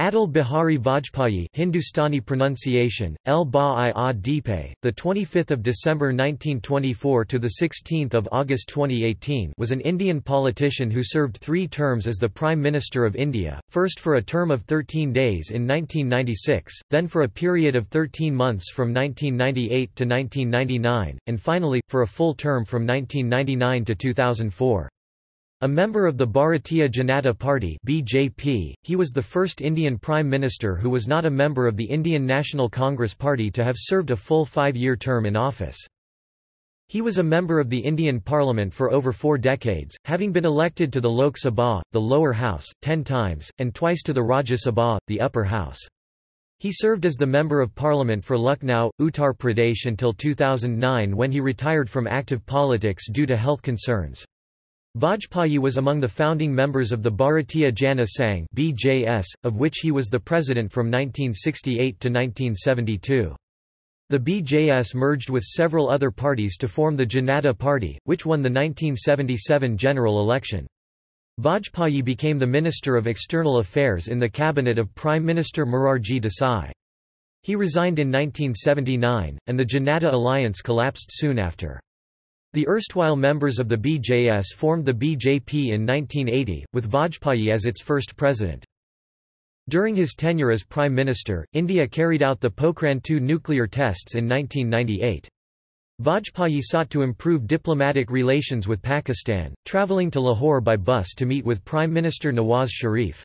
Atal Bihari Vajpayee Hindustani pronunciation El ba i Deepe the 25th of December 1924 to the 16th of August 2018 was an Indian politician who served 3 terms as the Prime Minister of India first for a term of 13 days in 1996 then for a period of 13 months from 1998 to 1999 and finally for a full term from 1999 to 2004 a member of the Bharatiya Janata Party (BJP), he was the first Indian Prime Minister who was not a member of the Indian National Congress Party to have served a full five-year term in office. He was a member of the Indian Parliament for over four decades, having been elected to the Lok Sabha, the lower house, ten times, and twice to the Rajya Sabha, the upper house. He served as the Member of Parliament for Lucknow, Uttar Pradesh until 2009 when he retired from active politics due to health concerns. Vajpayee was among the founding members of the Bharatiya Jana Sangh (BJS), of which he was the president from 1968 to 1972. The BJS merged with several other parties to form the Janata Party, which won the 1977 general election. Vajpayee became the Minister of External Affairs in the cabinet of Prime Minister Morarji Desai. He resigned in 1979, and the Janata alliance collapsed soon after. The erstwhile members of the BJS formed the BJP in 1980, with Vajpayee as its first president. During his tenure as Prime Minister, India carried out the Pokhran II nuclear tests in 1998. Vajpayee sought to improve diplomatic relations with Pakistan, travelling to Lahore by bus to meet with Prime Minister Nawaz Sharif.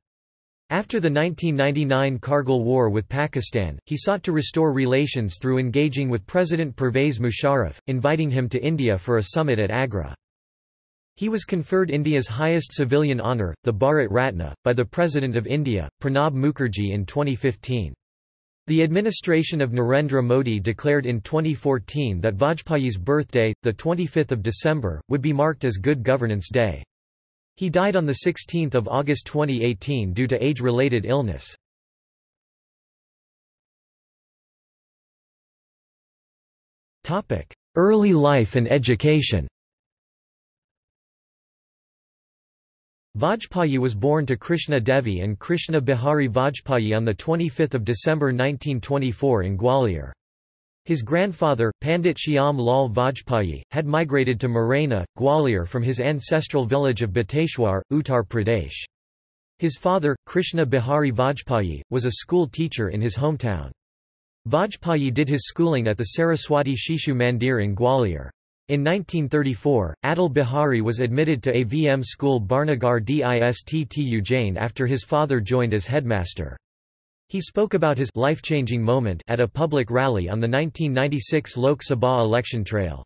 After the 1999 Kargil War with Pakistan, he sought to restore relations through engaging with President Pervez Musharraf, inviting him to India for a summit at Agra. He was conferred India's highest civilian honour, the Bharat Ratna, by the President of India, Pranab Mukherjee in 2015. The administration of Narendra Modi declared in 2014 that Vajpayee's birthday, 25 December, would be marked as Good Governance Day. He died on 16 August 2018 due to age-related illness. Early life and education Vajpayee was born to Krishna Devi and Krishna Bihari Vajpayee on 25 December 1924 in Gwalior. His grandfather, Pandit Shyam Lal Vajpayee, had migrated to Morena, Gwalior from his ancestral village of Bateshwar, Uttar Pradesh. His father, Krishna Bihari Vajpayee, was a school teacher in his hometown. Vajpayee did his schooling at the Saraswati Shishu Mandir in Gwalior. In 1934, Atal Bihari was admitted to AVM school Barnagar Distt Ujjain after his father joined as headmaster. He spoke about his life-changing moment at a public rally on the 1996 Lok Sabha election trail.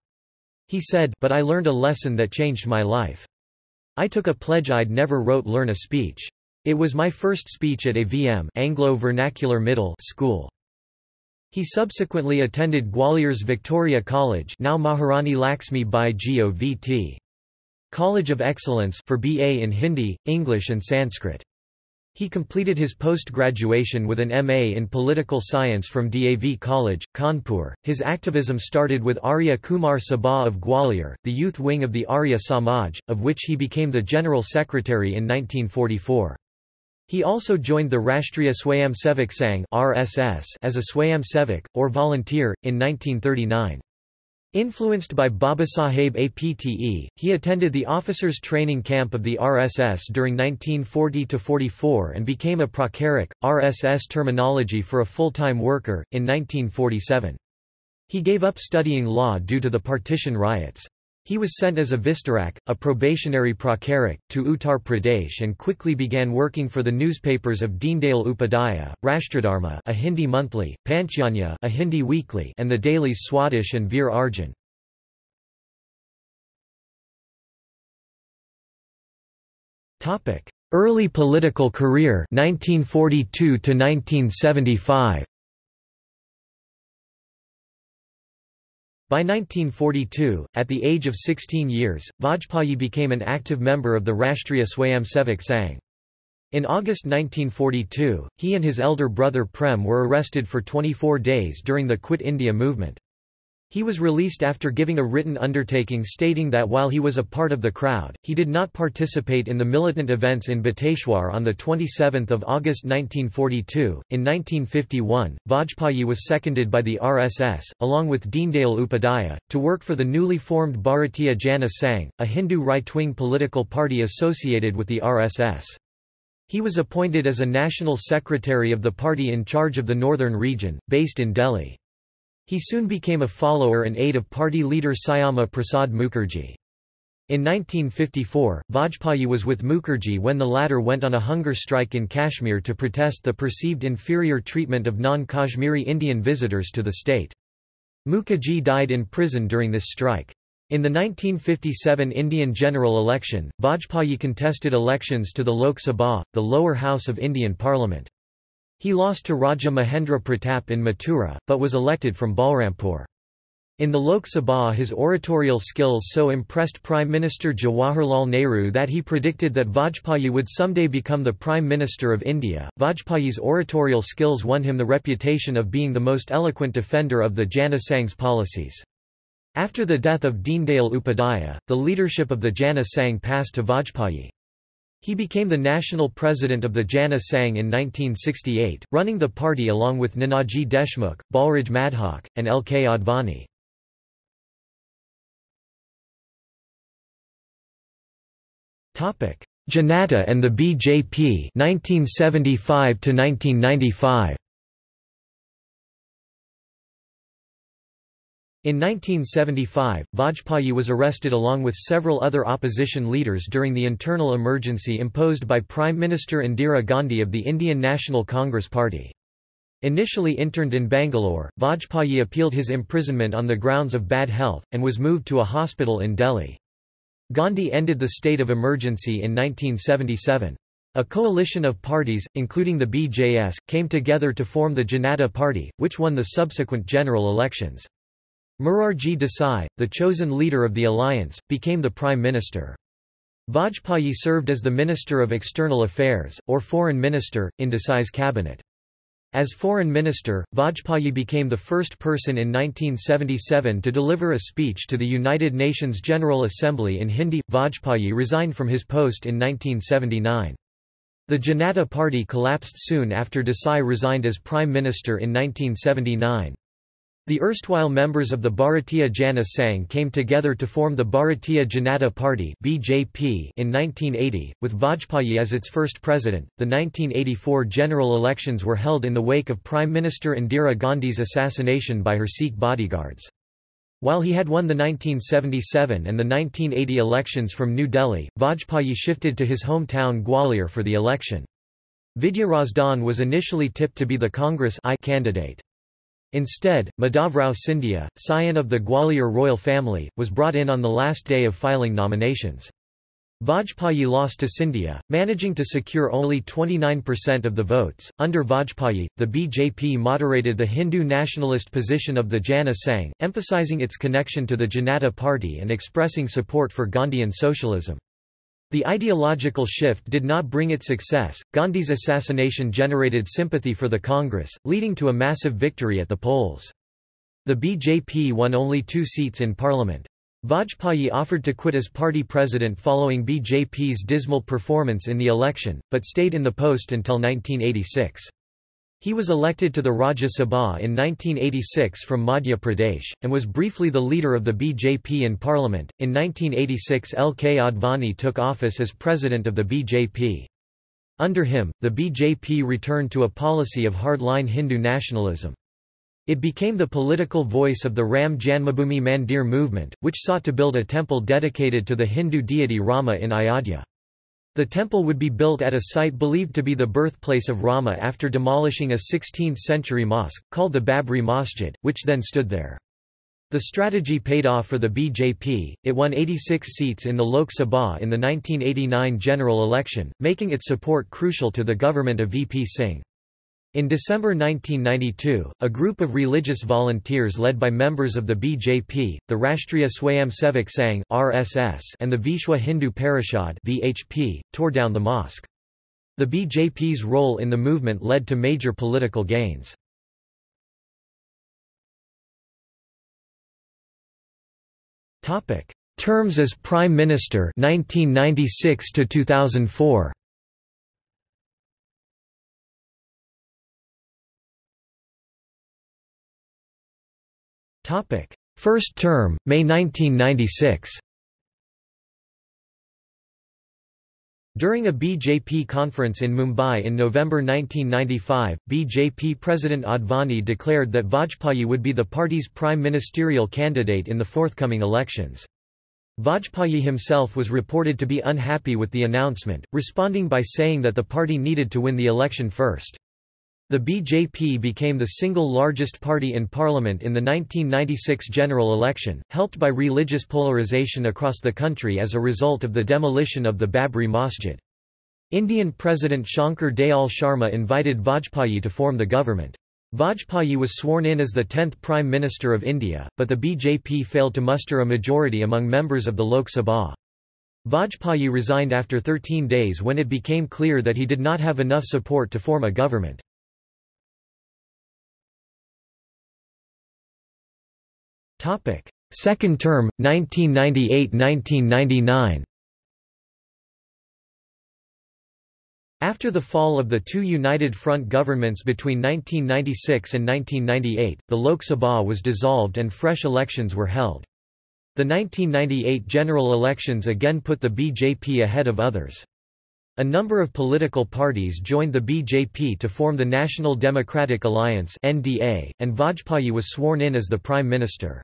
He said, but I learned a lesson that changed my life. I took a pledge I'd never rote learn a speech. It was my first speech at AVM Anglo Vernacular Middle school. He subsequently attended Gwalior's Victoria College now Maharani Laxmi Bai Govt. College of Excellence for BA in Hindi, English and Sanskrit. He completed his post-graduation with an MA in Political Science from DAV College, Kanpur. His activism started with Arya Kumar Sabha of Gwalior, the youth wing of the Arya Samaj, of which he became the General Secretary in 1944. He also joined the Rashtriya Swayamsevak Sangh (RSS) as a Swayamsevak or volunteer in 1939. Influenced by Babasaheb Apte, he attended the officers' training camp of the RSS during 1940–44 and became a pracharak, RSS terminology for a full-time worker, in 1947. He gave up studying law due to the partition riots. He was sent as a Vistarak, a probationary pracharak, to Uttar Pradesh and quickly began working for the newspapers of Deendayal Upadhyaya, Rashtradharma a Hindi monthly, Panchjanya a Hindi weekly and the dailies Swadesh and Veer Arjun. Early political career 1942 to 1975 By 1942, at the age of 16 years, Vajpayee became an active member of the Rashtriya Swayamsevak Sangh. In August 1942, he and his elder brother Prem were arrested for 24 days during the Quit India movement. He was released after giving a written undertaking stating that while he was a part of the crowd, he did not participate in the militant events in Bateshwar on 27 August 1942. In 1951, Vajpayee was seconded by the RSS, along with Deendayal Upadhyaya, to work for the newly formed Bharatiya Jana Sangh, a Hindu right-wing political party associated with the RSS. He was appointed as a national secretary of the party in charge of the northern region, based in Delhi. He soon became a follower and aide of party leader Syama Prasad Mukherjee. In 1954, Vajpayee was with Mukherjee when the latter went on a hunger strike in Kashmir to protest the perceived inferior treatment of non-Kashmiri Indian visitors to the state. Mukherjee died in prison during this strike. In the 1957 Indian general election, Vajpayee contested elections to the Lok Sabha, the lower house of Indian Parliament. He lost to Raja Mahendra Pratap in Mathura, but was elected from Balrampur. In the Lok Sabha his oratorial skills so impressed Prime Minister Jawaharlal Nehru that he predicted that Vajpayee would someday become the Prime Minister of India. Vajpayee's oratorial skills won him the reputation of being the most eloquent defender of the Jana Sangh's policies. After the death of Deendayal Upadhyaya, the leadership of the Jana Sangh passed to Vajpayee. He became the national president of the Jana Sangh in 1968, running the party along with Nanaji Deshmukh, Balraj Madhok, and L. K. Advani. Janata and the BJP 1975 to 1995 In 1975, Vajpayee was arrested along with several other opposition leaders during the internal emergency imposed by Prime Minister Indira Gandhi of the Indian National Congress Party. Initially interned in Bangalore, Vajpayee appealed his imprisonment on the grounds of bad health, and was moved to a hospital in Delhi. Gandhi ended the state of emergency in 1977. A coalition of parties, including the BJS, came together to form the Janata Party, which won the subsequent general elections. Morarji Desai, the chosen leader of the alliance, became the prime minister. Vajpayee served as the Minister of External Affairs, or Foreign Minister, in Desai's cabinet. As Foreign Minister, Vajpayee became the first person in 1977 to deliver a speech to the United Nations General Assembly in Hindi. Vajpayee resigned from his post in 1979. The Janata Party collapsed soon after Desai resigned as Prime Minister in 1979. The erstwhile members of the Bharatiya Jana Sangh came together to form the Bharatiya Janata Party (BJP) in 1980, with Vajpayee as its first president. The 1984 general elections were held in the wake of Prime Minister Indira Gandhi's assassination by her Sikh bodyguards. While he had won the 1977 and the 1980 elections from New Delhi, Vajpayee shifted to his hometown Gwalior for the election. Vidya Razdan was initially tipped to be the Congress I candidate. Instead, Madhavrao Scindia, scion of the Gwalior royal family, was brought in on the last day of filing nominations. Vajpayee lost to Scindia, managing to secure only 29% of the votes. Under Vajpayee, the BJP moderated the Hindu nationalist position of the Jana Sangh, emphasizing its connection to the Janata Party and expressing support for Gandhian socialism. The ideological shift did not bring it success. Gandhi's assassination generated sympathy for the Congress, leading to a massive victory at the polls. The BJP won only two seats in parliament. Vajpayee offered to quit as party president following BJP's dismal performance in the election, but stayed in the post until 1986. He was elected to the Rajya Sabha in 1986 from Madhya Pradesh, and was briefly the leader of the BJP in parliament. In 1986, L. K. Advani took office as president of the BJP. Under him, the BJP returned to a policy of hardline Hindu nationalism. It became the political voice of the Ram Janmabhoomi Mandir movement, which sought to build a temple dedicated to the Hindu deity Rama in Ayodhya. The temple would be built at a site believed to be the birthplace of Rama after demolishing a 16th-century mosque, called the Babri Masjid, which then stood there. The strategy paid off for the BJP, it won 86 seats in the Lok Sabha in the 1989 general election, making its support crucial to the government of VP Singh. In December 1992, a group of religious volunteers led by members of the BJP, the Rashtriya Swayamsevak Sangh (RSS) and the Vishwa Hindu Parishad (VHP), tore down the mosque. The BJP's role in the movement led to major political gains. Topic: Terms as Prime Minister 1996 to 2004. First term, May 1996. During a BJP conference in Mumbai in November 1995, BJP President Advani declared that Vajpayee would be the party's prime ministerial candidate in the forthcoming elections. Vajpayee himself was reported to be unhappy with the announcement, responding by saying that the party needed to win the election first. The BJP became the single largest party in parliament in the 1996 general election, helped by religious polarization across the country as a result of the demolition of the Babri Masjid. Indian President Shankar Dayal Sharma invited Vajpayee to form the government. Vajpayee was sworn in as the 10th Prime Minister of India, but the BJP failed to muster a majority among members of the Lok Sabha. Vajpayee resigned after 13 days when it became clear that he did not have enough support to form a government. Topic: Second term 1998-1999. After the fall of the two United Front governments between 1996 and 1998, the Lok Sabha was dissolved and fresh elections were held. The 1998 general elections again put the BJP ahead of others. A number of political parties joined the BJP to form the National Democratic Alliance (NDA), and Vajpayee was sworn in as the prime minister.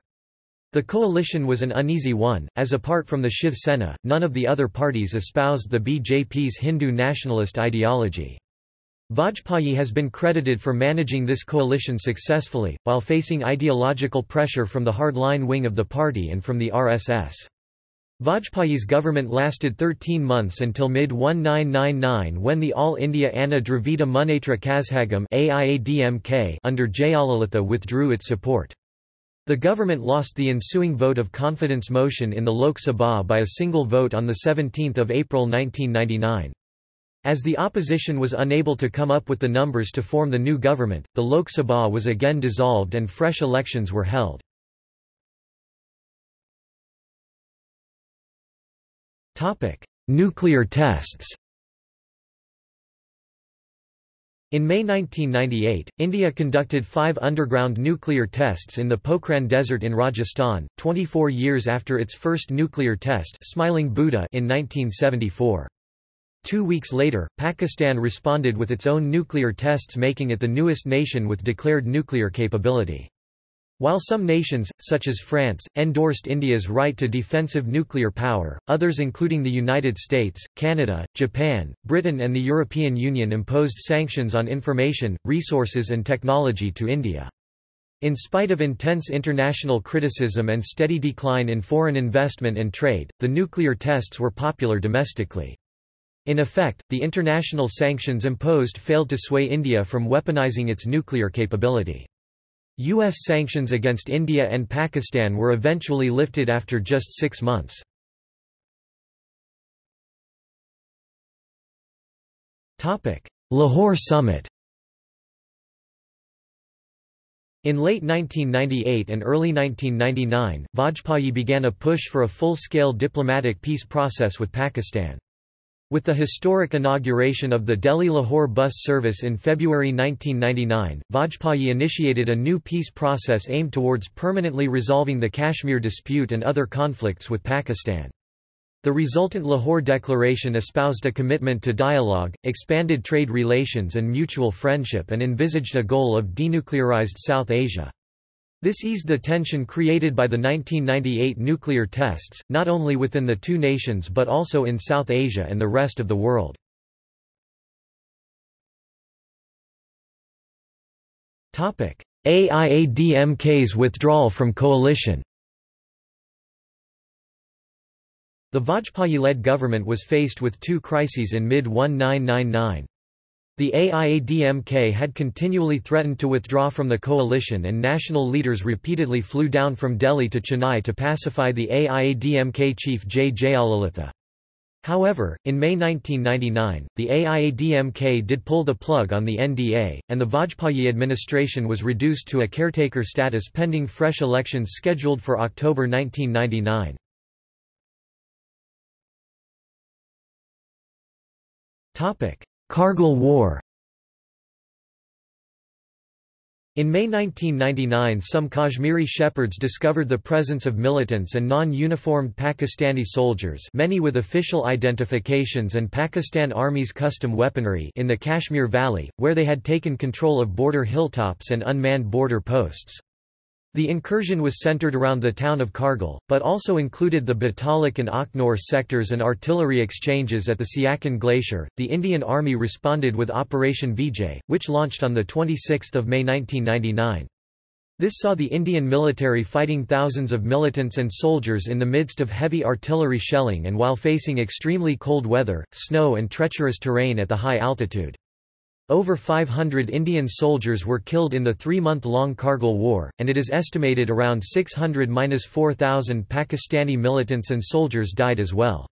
The coalition was an uneasy one, as apart from the Shiv Sena, none of the other parties espoused the BJP's Hindu nationalist ideology. Vajpayee has been credited for managing this coalition successfully, while facing ideological pressure from the hardline wing of the party and from the RSS. Vajpayee's government lasted 13 months until mid-1999 when the All India Anna Dravida Munnetra Kazhagam under Jayalalitha withdrew its support. The government lost the ensuing vote of confidence motion in the Lok Sabha by a single vote on 17 April 1999. As the opposition was unable to come up with the numbers to form the new government, the Lok Sabha was again dissolved and fresh elections were held. Nuclear tests In May 1998, India conducted five underground nuclear tests in the Pokhran Desert in Rajasthan, 24 years after its first nuclear test Smiling Buddha in 1974. Two weeks later, Pakistan responded with its own nuclear tests making it the newest nation with declared nuclear capability. While some nations, such as France, endorsed India's right to defensive nuclear power, others including the United States, Canada, Japan, Britain and the European Union imposed sanctions on information, resources and technology to India. In spite of intense international criticism and steady decline in foreign investment and trade, the nuclear tests were popular domestically. In effect, the international sanctions imposed failed to sway India from weaponizing its nuclear capability. U.S. sanctions against India and Pakistan were eventually lifted after just six months. Lahore Summit In late 1998 and early 1999, Vajpayee began a push for a full-scale diplomatic peace process with Pakistan. With the historic inauguration of the Delhi-Lahore bus service in February 1999, Vajpayee initiated a new peace process aimed towards permanently resolving the Kashmir dispute and other conflicts with Pakistan. The resultant Lahore Declaration espoused a commitment to dialogue, expanded trade relations and mutual friendship and envisaged a goal of denuclearized South Asia. This eased the tension created by the 1998 nuclear tests, not only within the two nations but also in South Asia and the rest of the world. AIADMK's withdrawal from coalition The Vajpayee-led government was faced with two crises in mid-1999. The AIADMK had continually threatened to withdraw from the coalition and national leaders repeatedly flew down from Delhi to Chennai to pacify the AIADMK chief J. Jayalalitha. However, in May 1999, the AIADMK did pull the plug on the NDA, and the Vajpayee administration was reduced to a caretaker status pending fresh elections scheduled for October 1999. Kargil War In May 1999 some Kashmiri shepherds discovered the presence of militants and non-uniformed Pakistani soldiers many with official identifications and Pakistan Army's custom weaponry in the Kashmir Valley, where they had taken control of border hilltops and unmanned border posts. The incursion was centered around the town of Kargil, but also included the Batalik and Akhnor sectors and artillery exchanges at the Siachen Glacier. The Indian Army responded with Operation Vijay, which launched on 26 May 1999. This saw the Indian military fighting thousands of militants and soldiers in the midst of heavy artillery shelling and while facing extremely cold weather, snow and treacherous terrain at the high altitude. Over 500 Indian soldiers were killed in the three-month-long Kargil War, and it is estimated around 600–4,000 Pakistani militants and soldiers died as well.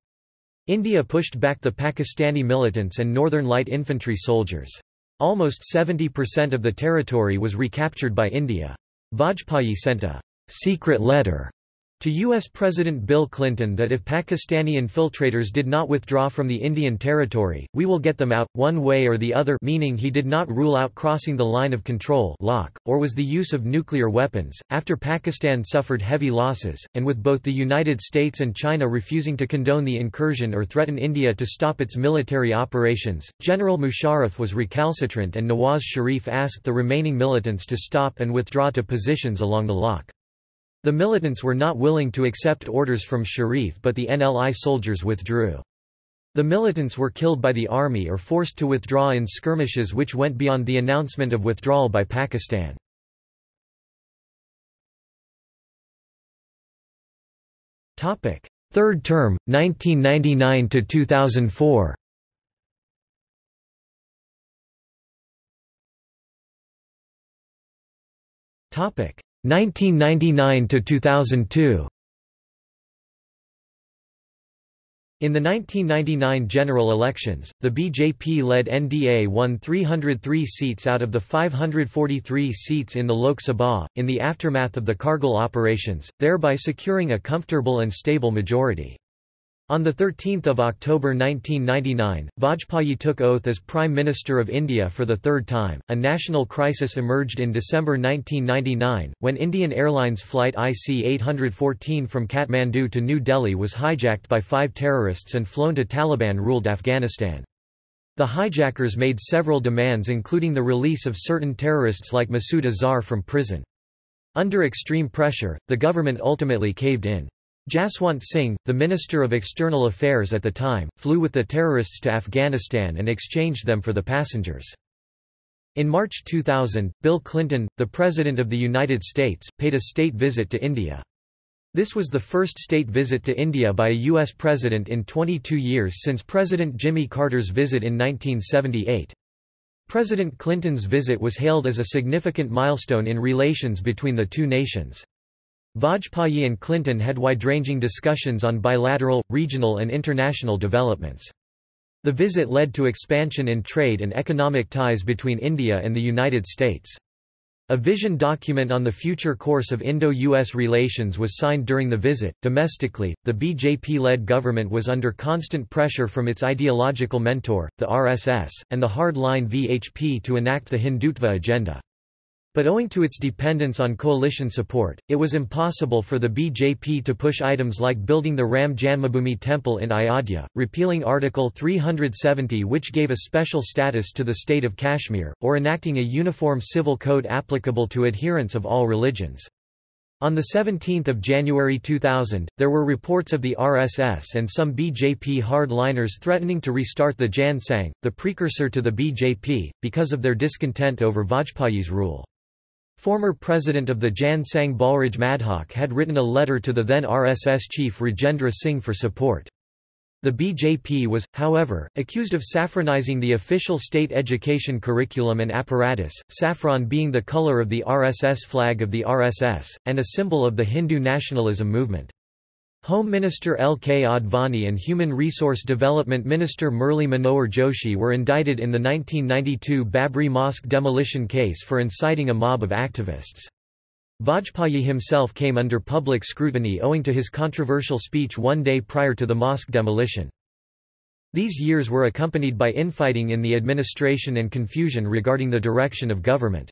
India pushed back the Pakistani militants and Northern Light Infantry soldiers. Almost 70% of the territory was recaptured by India. Vajpayee sent a secret letter to U.S. President Bill Clinton that if Pakistani infiltrators did not withdraw from the Indian territory, we will get them out, one way or the other meaning he did not rule out crossing the line of control LoC, or was the use of nuclear weapons. After Pakistan suffered heavy losses, and with both the United States and China refusing to condone the incursion or threaten India to stop its military operations, General Musharraf was recalcitrant and Nawaz Sharif asked the remaining militants to stop and withdraw to positions along the LoC. The militants were not willing to accept orders from Sharif but the NLI soldiers withdrew. The militants were killed by the army or forced to withdraw in skirmishes which went beyond the announcement of withdrawal by Pakistan. Third term, 1999 to 2004. Topic 1999 to 2002 In the 1999 general elections, the BJP-led NDA won 303 seats out of the 543 seats in the Lok Sabha, in the aftermath of the Kargil operations, thereby securing a comfortable and stable majority. On 13 October 1999, Vajpayee took oath as Prime Minister of India for the third time. A national crisis emerged in December 1999, when Indian Airlines flight IC-814 from Kathmandu to New Delhi was hijacked by five terrorists and flown to Taliban-ruled Afghanistan. The hijackers made several demands including the release of certain terrorists like Masood Azhar from prison. Under extreme pressure, the government ultimately caved in. Jaswant Singh, the Minister of External Affairs at the time, flew with the terrorists to Afghanistan and exchanged them for the passengers. In March 2000, Bill Clinton, the President of the United States, paid a state visit to India. This was the first state visit to India by a U.S. president in 22 years since President Jimmy Carter's visit in 1978. President Clinton's visit was hailed as a significant milestone in relations between the two nations. Vajpayee and Clinton had wide-ranging discussions on bilateral, regional and international developments. The visit led to expansion in trade and economic ties between India and the United States. A vision document on the future course of Indo-US relations was signed during the visit. Domestically, the BJP-led government was under constant pressure from its ideological mentor, the RSS, and the hard-line VHP to enact the Hindutva agenda. But owing to its dependence on coalition support, it was impossible for the BJP to push items like building the Ram Janmabhoomi temple in Ayodhya, repealing Article 370 which gave a special status to the state of Kashmir, or enacting a uniform civil code applicable to adherents of all religions. On 17 January 2000, there were reports of the RSS and some BJP hardliners threatening to restart the Jan Sangh, the precursor to the BJP, because of their discontent over Vajpayee's rule. Former president of the Jan Sangh Balraj Madhok had written a letter to the then RSS chief Rajendra Singh for support. The BJP was, however, accused of saffronizing the official state education curriculum and apparatus, saffron being the color of the RSS flag of the RSS, and a symbol of the Hindu nationalism movement. Home Minister L. K. Advani and Human Resource Development Minister Murli Manohar Joshi were indicted in the 1992 Babri Mosque demolition case for inciting a mob of activists. Vajpayee himself came under public scrutiny owing to his controversial speech one day prior to the mosque demolition. These years were accompanied by infighting in the administration and confusion regarding the direction of government.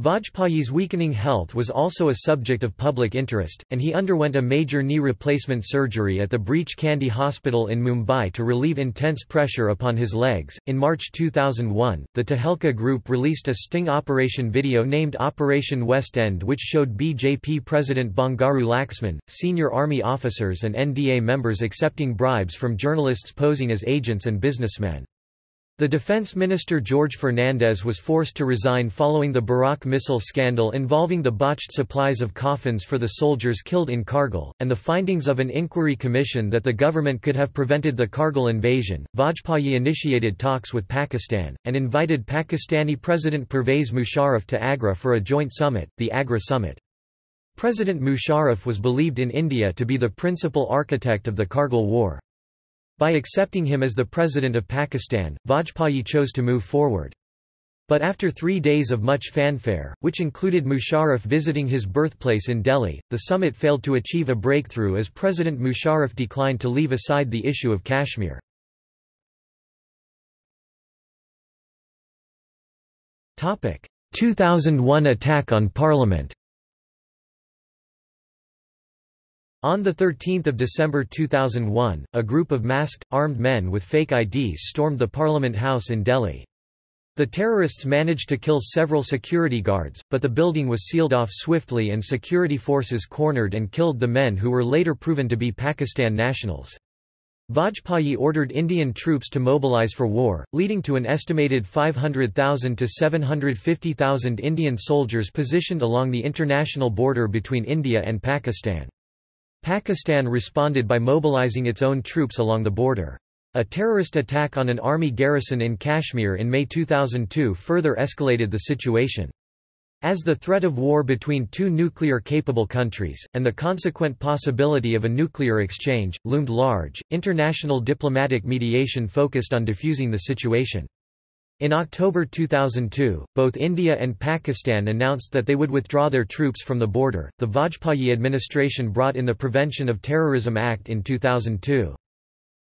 Vajpayee's weakening health was also a subject of public interest, and he underwent a major knee replacement surgery at the Breach Candy Hospital in Mumbai to relieve intense pressure upon his legs. In March 2001, the Tehelka Group released a sting operation video named Operation West End, which showed BJP President Bangaru Laxman, senior army officers, and NDA members accepting bribes from journalists posing as agents and businessmen. The defense minister George Fernandes was forced to resign following the Barak missile scandal involving the botched supplies of coffins for the soldiers killed in Kargil, and the findings of an inquiry commission that the government could have prevented the Kargil invasion. Vajpayee initiated talks with Pakistan, and invited Pakistani President Pervez Musharraf to Agra for a joint summit, the Agra Summit. President Musharraf was believed in India to be the principal architect of the Kargil War. By accepting him as the President of Pakistan, Vajpayee chose to move forward. But after three days of much fanfare, which included Musharraf visiting his birthplace in Delhi, the summit failed to achieve a breakthrough as President Musharraf declined to leave aside the issue of Kashmir. Topic: 2001 attack on Parliament On 13 December 2001, a group of masked, armed men with fake IDs stormed the Parliament House in Delhi. The terrorists managed to kill several security guards, but the building was sealed off swiftly and security forces cornered and killed the men who were later proven to be Pakistan nationals. Vajpayee ordered Indian troops to mobilize for war, leading to an estimated 500,000 to 750,000 Indian soldiers positioned along the international border between India and Pakistan. Pakistan responded by mobilizing its own troops along the border. A terrorist attack on an army garrison in Kashmir in May 2002 further escalated the situation. As the threat of war between two nuclear-capable countries, and the consequent possibility of a nuclear exchange, loomed large, international diplomatic mediation focused on diffusing the situation. In October 2002, both India and Pakistan announced that they would withdraw their troops from the border. The Vajpayee administration brought in the Prevention of Terrorism Act in 2002.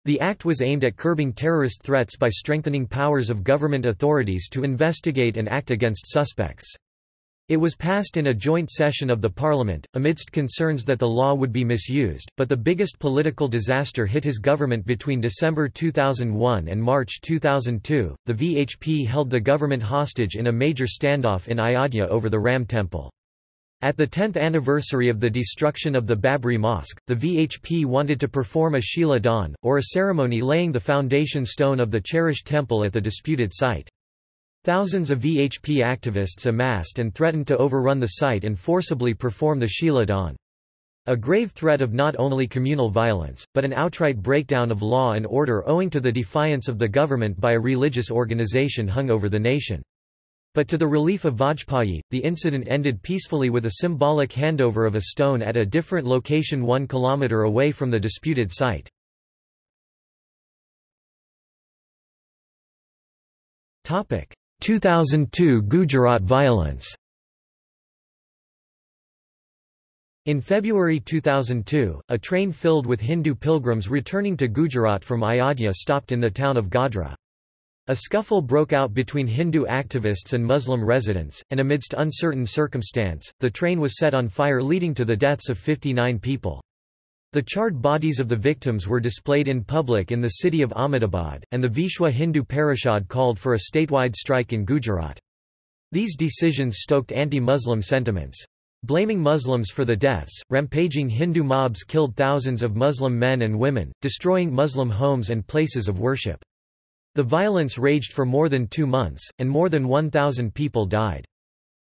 The act was aimed at curbing terrorist threats by strengthening powers of government authorities to investigate and act against suspects. It was passed in a joint session of the parliament, amidst concerns that the law would be misused, but the biggest political disaster hit his government between December 2001 and March 2002. The VHP held the government hostage in a major standoff in Ayodhya over the Ram temple. At the 10th anniversary of the destruction of the Babri Mosque, the VHP wanted to perform a Shila Daan, or a ceremony laying the foundation stone of the cherished temple at the disputed site. Thousands of VHP activists amassed and threatened to overrun the site and forcibly perform the Shila Daan. A grave threat of not only communal violence, but an outright breakdown of law and order owing to the defiance of the government by a religious organization hung over the nation. But to the relief of Vajpayee, the incident ended peacefully with a symbolic handover of a stone at a different location one kilometre away from the disputed site. 2002 Gujarat violence In February 2002, a train filled with Hindu pilgrims returning to Gujarat from Ayodhya stopped in the town of Godhra. A scuffle broke out between Hindu activists and Muslim residents, and amidst uncertain circumstance, the train was set on fire leading to the deaths of 59 people. The charred bodies of the victims were displayed in public in the city of Ahmedabad, and the Vishwa Hindu Parishad called for a statewide strike in Gujarat. These decisions stoked anti-Muslim sentiments. Blaming Muslims for the deaths, rampaging Hindu mobs killed thousands of Muslim men and women, destroying Muslim homes and places of worship. The violence raged for more than two months, and more than 1,000 people died.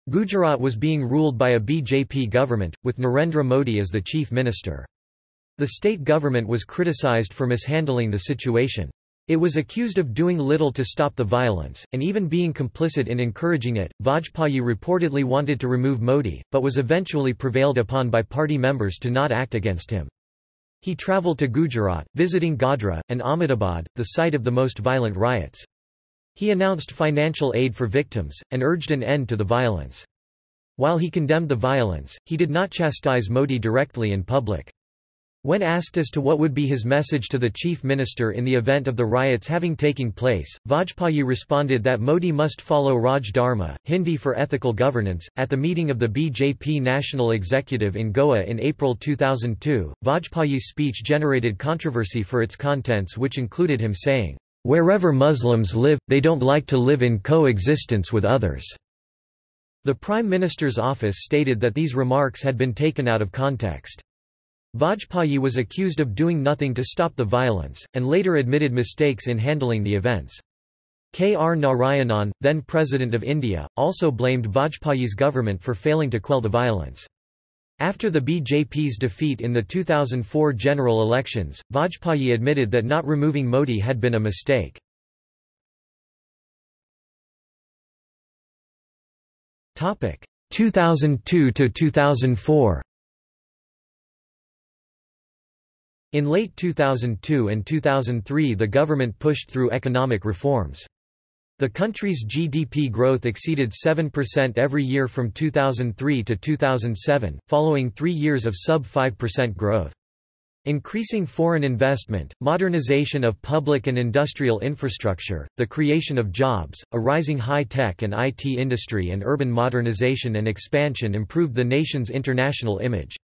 Gujarat was being ruled by a BJP government, with Narendra Modi as the chief minister. The state government was criticized for mishandling the situation. It was accused of doing little to stop the violence, and even being complicit in encouraging it. Vajpayee reportedly wanted to remove Modi, but was eventually prevailed upon by party members to not act against him. He travelled to Gujarat, visiting Godhra, and Ahmedabad, the site of the most violent riots. He announced financial aid for victims, and urged an end to the violence. While he condemned the violence, he did not chastise Modi directly in public. When asked as to what would be his message to the chief minister in the event of the riots having taken place, Vajpayee responded that Modi must follow Raj Dharma, Hindi for ethical governance. At the meeting of the BJP National Executive in Goa in April 2002, Vajpayee's speech generated controversy for its contents, which included him saying, Wherever Muslims live, they don't like to live in coexistence with others. The Prime Minister's office stated that these remarks had been taken out of context. Vajpayee was accused of doing nothing to stop the violence, and later admitted mistakes in handling the events. K. R. Narayanan, then President of India, also blamed Vajpayee's government for failing to quell the violence. After the BJP's defeat in the 2004 general elections, Vajpayee admitted that not removing Modi had been a mistake. Topic 2002 to 2004. In late 2002 and 2003 the government pushed through economic reforms. The country's GDP growth exceeded 7% every year from 2003 to 2007, following three years of sub-5% growth. Increasing foreign investment, modernization of public and industrial infrastructure, the creation of jobs, a rising high-tech and IT industry and urban modernization and expansion improved the nation's international image.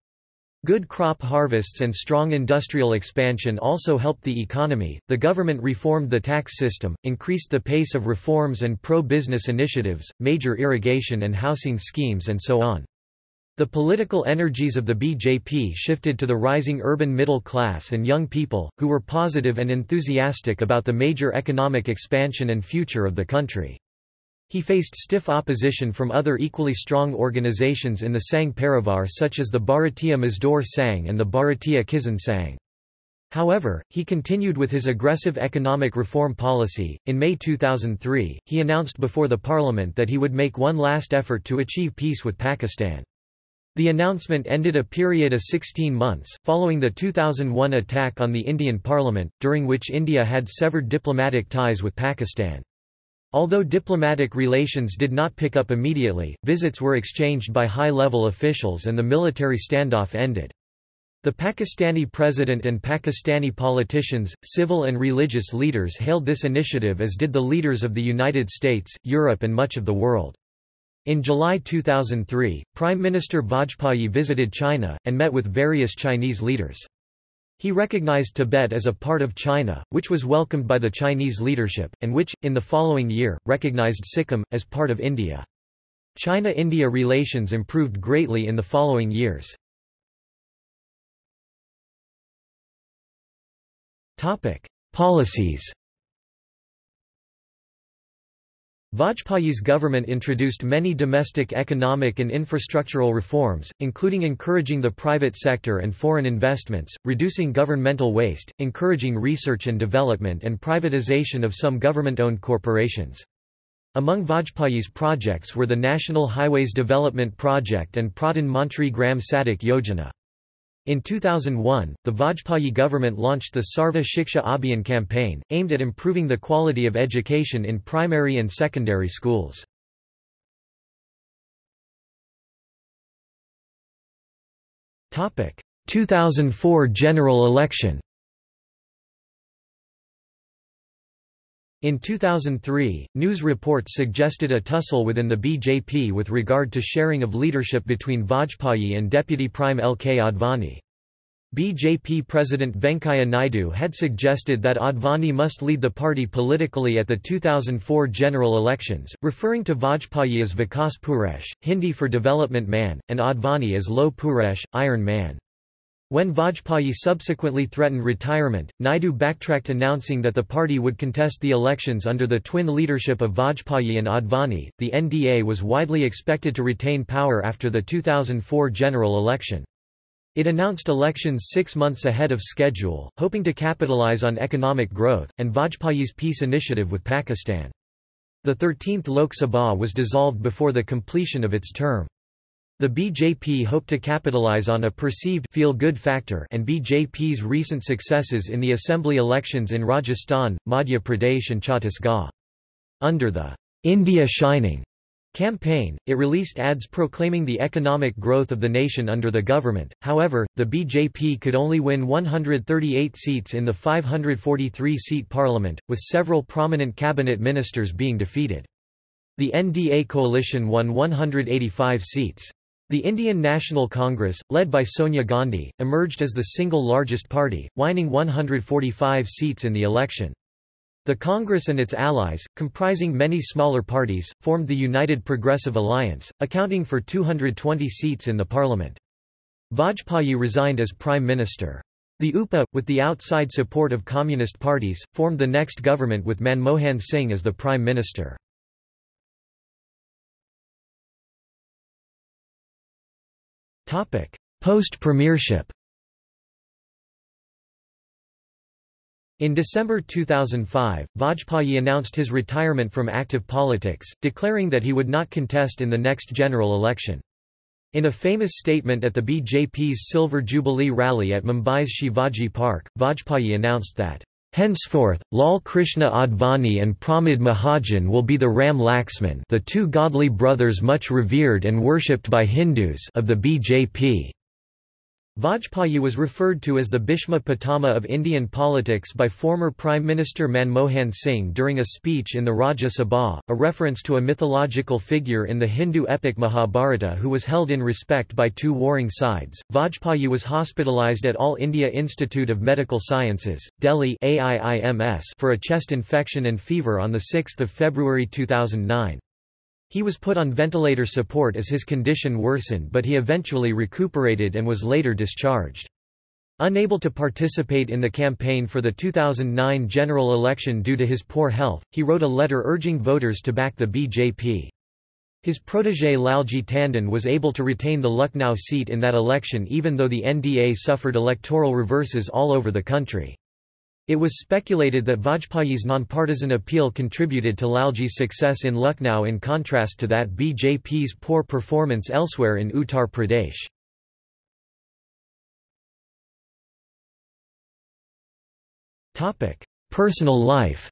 Good crop harvests and strong industrial expansion also helped the economy. The government reformed the tax system, increased the pace of reforms and pro business initiatives, major irrigation and housing schemes, and so on. The political energies of the BJP shifted to the rising urban middle class and young people, who were positive and enthusiastic about the major economic expansion and future of the country. He faced stiff opposition from other equally strong organizations in the Sangh Parivar such as the Bharatiya Mazdoor Sangh and the Bharatiya Kisan Sangh. However, he continued with his aggressive economic reform policy. In May 2003, he announced before the parliament that he would make one last effort to achieve peace with Pakistan. The announcement ended a period of 16 months, following the 2001 attack on the Indian parliament, during which India had severed diplomatic ties with Pakistan. Although diplomatic relations did not pick up immediately, visits were exchanged by high-level officials and the military standoff ended. The Pakistani president and Pakistani politicians, civil and religious leaders hailed this initiative as did the leaders of the United States, Europe and much of the world. In July 2003, Prime Minister Vajpayee visited China, and met with various Chinese leaders. He recognized Tibet as a part of China, which was welcomed by the Chinese leadership, and which, in the following year, recognized Sikkim, as part of India. China-India relations improved greatly in the following years. Policies Vajpayee's government introduced many domestic economic and infrastructural reforms, including encouraging the private sector and foreign investments, reducing governmental waste, encouraging research and development and privatization of some government-owned corporations. Among Vajpayee's projects were the National Highways Development Project and Pradhan Mantri Gram Sadak Yojana. In 2001, the Vajpayee government launched the Sarva Shiksha Abhiyan campaign, aimed at improving the quality of education in primary and secondary schools. Topic: 2004 general election. In 2003, news reports suggested a tussle within the BJP with regard to sharing of leadership between Vajpayee and Deputy Prime L. K. Advani. BJP President Venkaiah Naidu had suggested that Advani must lead the party politically at the 2004 general elections, referring to Vajpayee as Vikas Purush, Hindi for Development Man, and Advani as Loh Purush, Iron Man. When Vajpayee subsequently threatened retirement, Naidu backtracked announcing that the party would contest the elections under the twin leadership of Vajpayee and Advani. The NDA was widely expected to retain power after the 2004 general election. It announced elections six months ahead of schedule, hoping to capitalize on economic growth, and Vajpayee's peace initiative with Pakistan. The 13th Lok Sabha was dissolved before the completion of its term. The BJP hoped to capitalize on a perceived feel-good factor and BJP's recent successes in the assembly elections in Rajasthan, Madhya Pradesh and Chhattisgarh. Under the India Shining campaign, it released ads proclaiming the economic growth of the nation under the government. However, the BJP could only win 138 seats in the 543-seat parliament, with several prominent cabinet ministers being defeated. The NDA coalition won 185 seats. The Indian National Congress, led by Sonia Gandhi, emerged as the single largest party, winning 145 seats in the election. The Congress and its allies, comprising many smaller parties, formed the United Progressive Alliance, accounting for 220 seats in the parliament. Vajpayee resigned as prime minister. The UPA, with the outside support of communist parties, formed the next government with Manmohan Singh as the prime minister. Post-premiership In December 2005, Vajpayee announced his retirement from active politics, declaring that he would not contest in the next general election. In a famous statement at the BJP's Silver Jubilee rally at Mumbai's Shivaji Park, Vajpayee announced that, Henceforth, Lal Krishna Advani and Pramod Mahajan will be the Ram Laxman the two godly brothers much revered and worshipped by Hindus of the BJP. Vajpayee was referred to as the Bhishma Pitama of Indian politics by former Prime Minister Manmohan Singh during a speech in the Rajya Sabha, a reference to a mythological figure in the Hindu epic Mahabharata who was held in respect by two warring sides. Vajpayee was hospitalized at All India Institute of Medical Sciences, Delhi for a chest infection and fever on 6 February 2009. He was put on ventilator support as his condition worsened but he eventually recuperated and was later discharged. Unable to participate in the campaign for the 2009 general election due to his poor health, he wrote a letter urging voters to back the BJP. His protégé Lalji Tandon was able to retain the Lucknow seat in that election even though the NDA suffered electoral reverses all over the country. It was speculated that Vajpayee's nonpartisan appeal contributed to Lalji's success in Lucknow in contrast to that BJP's poor performance elsewhere in Uttar Pradesh. Personal life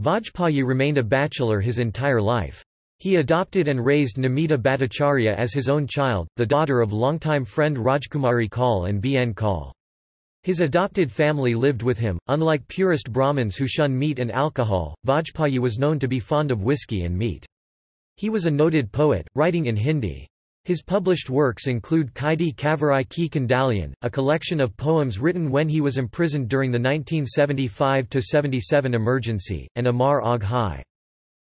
Vajpayee remained a bachelor his entire life. He adopted and raised Namita Bhattacharya as his own child, the daughter of longtime friend Rajkumari Kaul and B. N. Kaul. His adopted family lived with him. Unlike purist Brahmins who shun meat and alcohol, Vajpayee was known to be fond of whiskey and meat. He was a noted poet, writing in Hindi. His published works include Kaidi Kaviraj Ki Kandalian, a collection of poems written when he was imprisoned during the 1975–77 emergency, and Amar Aag Hai.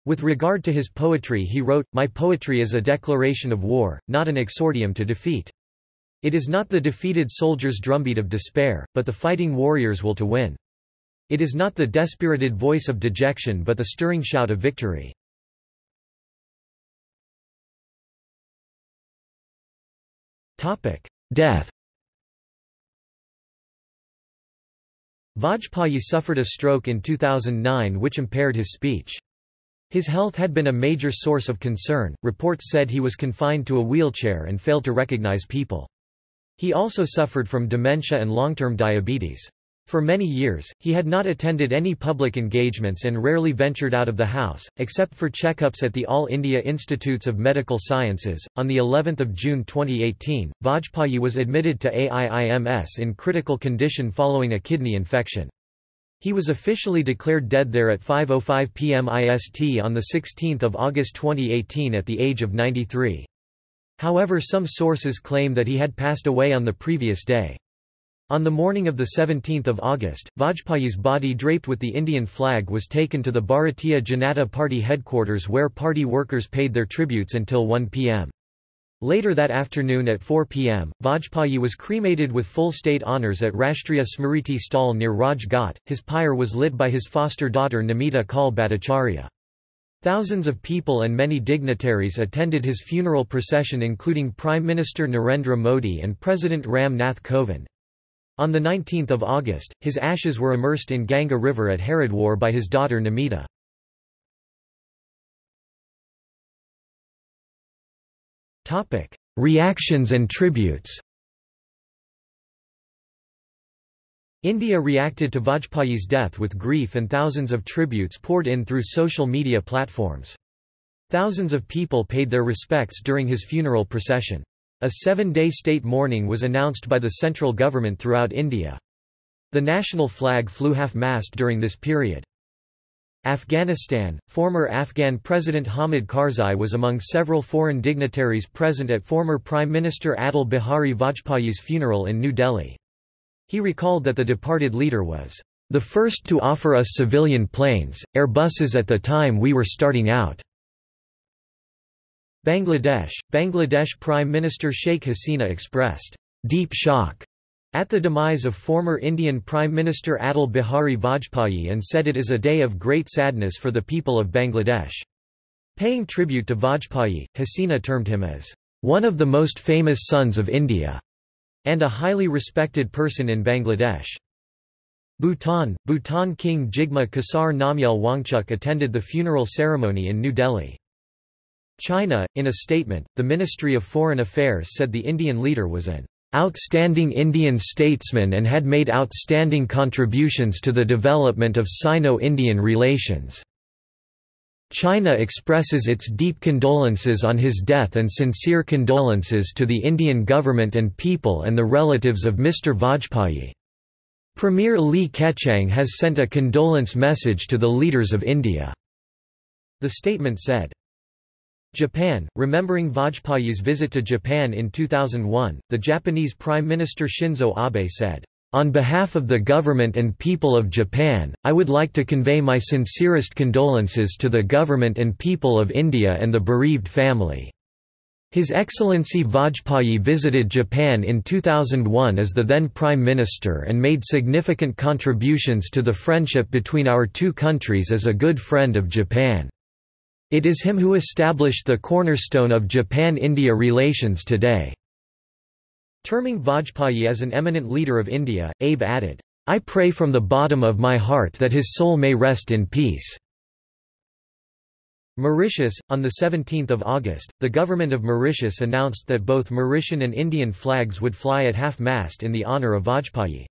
With regard to his poetry he wrote, My poetry is a declaration of war, not an exordium to defeat. It is not the defeated soldier's drumbeat of despair, but the fighting warrior's will to win. It is not the despirited voice of dejection but the stirring shout of victory. Death Vajpayee suffered a stroke in 2009 which impaired his speech. His health had been a major source of concern, reports said he was confined to a wheelchair and failed to recognize people. He also suffered from dementia and long-term diabetes. For many years, he had not attended any public engagements and rarely ventured out of the house, except for checkups at the All India Institutes of Medical Sciences. On the 11th of June 2018, Vajpayee was admitted to AIIMS in critical condition following a kidney infection. He was officially declared dead there at 5.05 pm IST on 16 August 2018 at the age of 93. However some sources claim that he had passed away on the previous day. On the morning of 17 August, Vajpayee's body draped with the Indian flag was taken to the Bharatiya Janata Party headquarters where party workers paid their tributes until 1 pm. Later that afternoon at 4 pm, Vajpayee was cremated with full state honours at Rashtriya Smriti Sthal near Raj Ghat. His pyre was lit by his foster daughter Namita Kaul Bhattacharya. Thousands of people and many dignitaries attended his funeral procession including Prime Minister Narendra Modi and President Ram Nath Kovind. On 19 August, his ashes were immersed in Ganga River at Haridwar by his daughter Namita. Reactions and tributes India reacted to Vajpayee's death with grief and thousands of tributes poured in through social media platforms. Thousands of people paid their respects during his funeral procession. A seven-day state mourning was announced by the central government throughout India. The national flag flew half-mast during this period. Afghanistan, former Afghan President Hamid Karzai was among several foreign dignitaries present at former Prime Minister Atal Bihari Vajpayee's funeral in New Delhi. He recalled that the departed leader was the first to offer us civilian planes, Airbuses at the time we were starting out. Bangladesh Bangladesh Prime Minister Sheikh Hasina expressed deep shock at the demise of former Indian Prime Minister Atal Bihari Vajpayee and said it is a day of great sadness for the people of Bangladesh. Paying tribute to Vajpayee, Hasina termed him as one of the most famous sons of India and a highly respected person in Bangladesh. Bhutan Bhutan King Jigme Khesar Namgyal Wangchuk attended the funeral ceremony in New Delhi. China, in a statement, the Ministry of Foreign Affairs said the Indian leader was an outstanding Indian statesman and had made outstanding contributions to the development of Sino-Indian relations. China expresses its deep condolences on his death and sincere condolences to the Indian government and people and the relatives of Mr. Vajpayee. Premier Li Keqiang has sent a condolence message to the leaders of India." The statement said. Japan, remembering Vajpayee's visit to Japan in 2001, the Japanese Prime Minister Shinzo Abe said, on behalf of the government and people of Japan, I would like to convey my sincerest condolences to the government and people of India and the bereaved family. His Excellency Vajpayee visited Japan in 2001 as the then Prime Minister and made significant contributions to the friendship between our two countries as a good friend of Japan. It is him who established the cornerstone of Japan-India relations today. Terming Vajpayee as an eminent leader of India, Abe added, I pray from the bottom of my heart that his soul may rest in peace. Mauritius On 17 August, the government of Mauritius announced that both Mauritian and Indian flags would fly at half-mast in the honour of Vajpayee.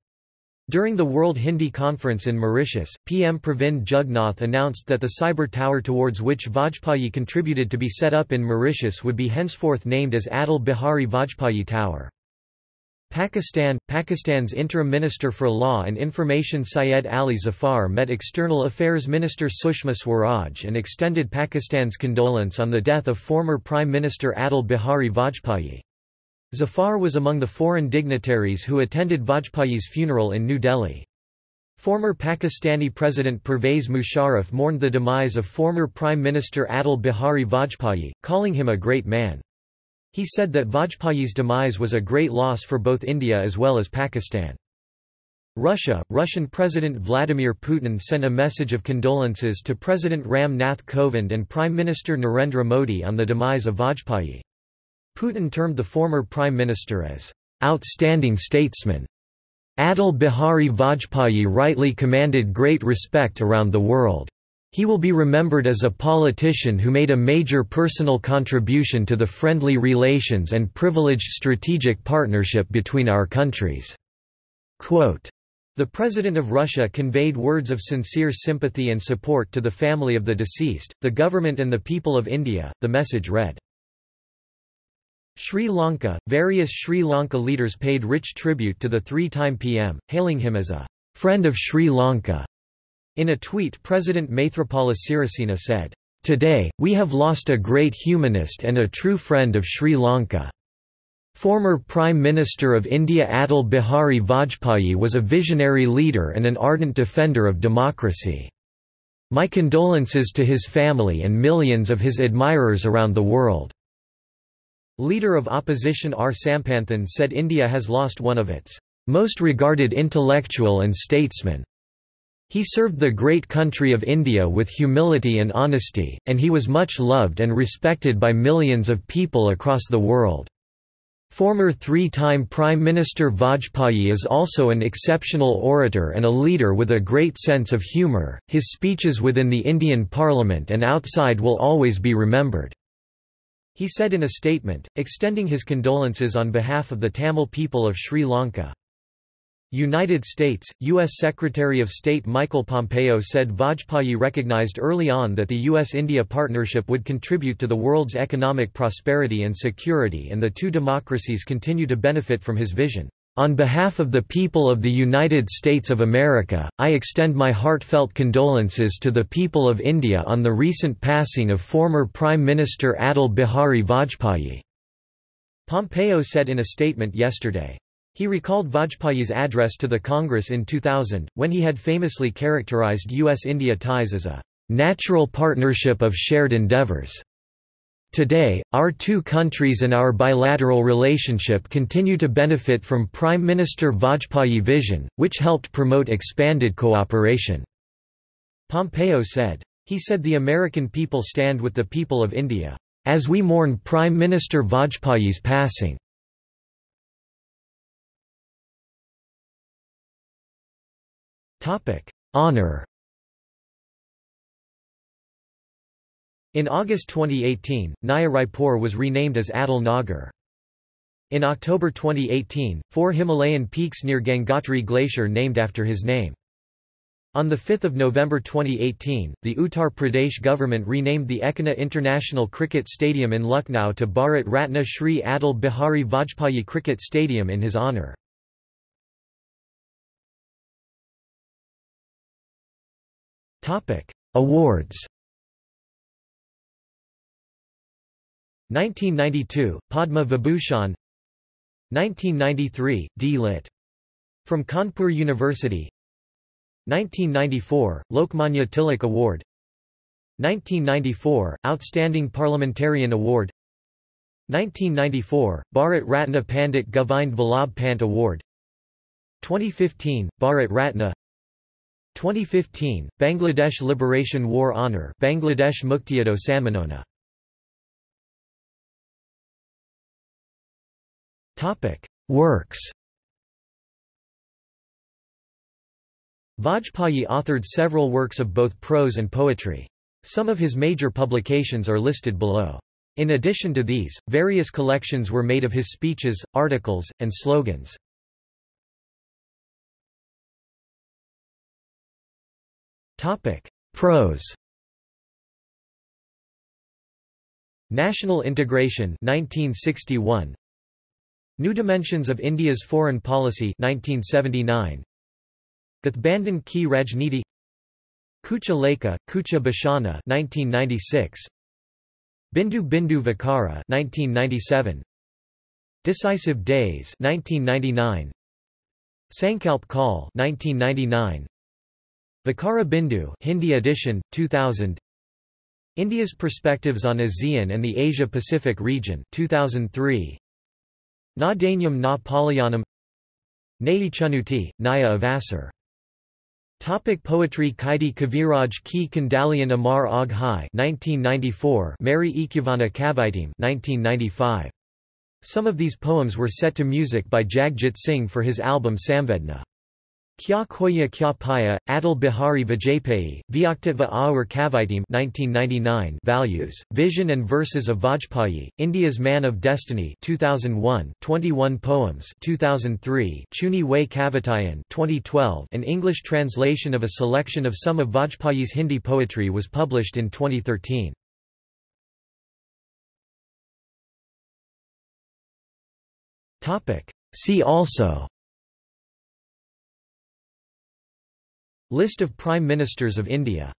During the World Hindi Conference in Mauritius, PM Pravind Jugnauth announced that the cyber tower towards which Vajpayee contributed to be set up in Mauritius would be henceforth named as Atal Bihari Vajpayee Tower. Pakistan Pakistan's Interim Minister for Law and Information Syed Ali Zafar met External Affairs Minister Sushma Swaraj and extended Pakistan's condolence on the death of former Prime Minister Atal Bihari Vajpayee. Zafar was among the foreign dignitaries who attended Vajpayee's funeral in New Delhi. Former Pakistani President Pervez Musharraf mourned the demise of former Prime Minister Atal Bihari Vajpayee, calling him a great man. He said that Vajpayee's demise was a great loss for both India as well as Pakistan. Russia Russian President Vladimir Putin sent a message of condolences to President Ram Nath Kovind and Prime Minister Narendra Modi on the demise of Vajpayee. Putin termed the former prime minister as outstanding statesman. Atal Bihari Vajpayee rightly commanded great respect around the world. He will be remembered as a politician who made a major personal contribution to the friendly relations and privileged strategic partnership between our countries." Quote, the President of Russia conveyed words of sincere sympathy and support to the family of the deceased, the government and the people of India, the message read. Sri Lanka – Various Sri Lanka leaders paid rich tribute to the three-time PM, hailing him as a «friend of Sri Lanka» In a tweet President Maithripala Sirisena said, Today, we have lost a great humanist and a true friend of Sri Lanka. Former Prime Minister of India Atal Bihari Vajpayee was a visionary leader and an ardent defender of democracy. My condolences to his family and millions of his admirers around the world. Leader of opposition R. Sampanthan said India has lost one of its most regarded intellectual and statesman. He served the great country of India with humility and honesty, and he was much loved and respected by millions of people across the world. Former three-time Prime Minister Vajpayee is also an exceptional orator and a leader with a great sense of humour. His speeches within the Indian Parliament and outside will always be remembered. He said in a statement, extending his condolences on behalf of the Tamil people of Sri Lanka. United States, U.S. Secretary of State Michael Pompeo said Vajpayee recognized early on that the U.S.-India partnership would contribute to the world's economic prosperity and security and the two democracies continue to benefit from his vision. On behalf of the people of the United States of America, I extend my heartfelt condolences to the people of India on the recent passing of former Prime Minister Atal Bihari Vajpayee." Pompeo said in a statement yesterday. He recalled Vajpayee's address to the Congress in 2000, when he had famously characterized U.S.-India ties as a "...natural partnership of shared endeavors." Today, our two countries and our bilateral relationship continue to benefit from Prime Minister Vajpayee vision, which helped promote expanded cooperation." Pompeo said. He said the American people stand with the people of India, "...as we mourn Prime Minister Vajpayee's passing." Honour In August 2018, Naya Raipur was renamed as Atal Nagar. In October 2018, four Himalayan peaks near Gangotri Glacier named after his name. On 5 November 2018, the Uttar Pradesh government renamed the Ekana International Cricket Stadium in Lucknow to Bharat Ratna Shri Atal Bihari Vajpayee Cricket Stadium in his honour. Awards. 1992 Padma Vibhushan. 1993 D. Lit. From Kanpur University. 1994 Lokmanya Tilak Award. 1994 Outstanding Parliamentarian Award. 1994 Bharat Ratna Pandit Govind Vallabh Pant Award. 2015 Bharat Ratna. 2015 Bangladesh Liberation War Honour Bangladesh Muktiyuddha Sammanona Topic Works Vajpayee authored several works of both prose and poetry. Some of his major publications are listed below. In addition to these, various collections were made of his speeches, articles, and slogans. Prose National Integration 1961 New Dimensions of India's Foreign Policy 1979 Gathbandhan Ki Rajniti Kucha Lekha, Kucha Bashana 1996 Bindu Bindu Vikara 1997 Decisive Days 1999 Sankalp Kaal 1999 Vikara Bindu Hindi edition 2000 India's Perspectives on ASEAN and the Asia-Pacific region 2003 Na Danyam na Palayanam Nayichanuti, Naya Avasar Topic poetry Kaidi Kaviraj Ki Kandalian Amar Aag Hai 1994 Mary Ikuvana Kavitim 1995 Some of these poems were set to music by Jagjit Singh for his album Samvedna Kya Khoya Kya Paya, Atal Bihari Vajpayee, Vyaktitva Aur Kavitim 1999 Values, Vision and Verses of Vajpayee, India's Man of Destiny 2001 21 Poems 2003 Chuni Way Kavitayan 2012 An English translation of a selection of some of Vajpayee's Hindi poetry was published in 2013. See also List of Prime Ministers of India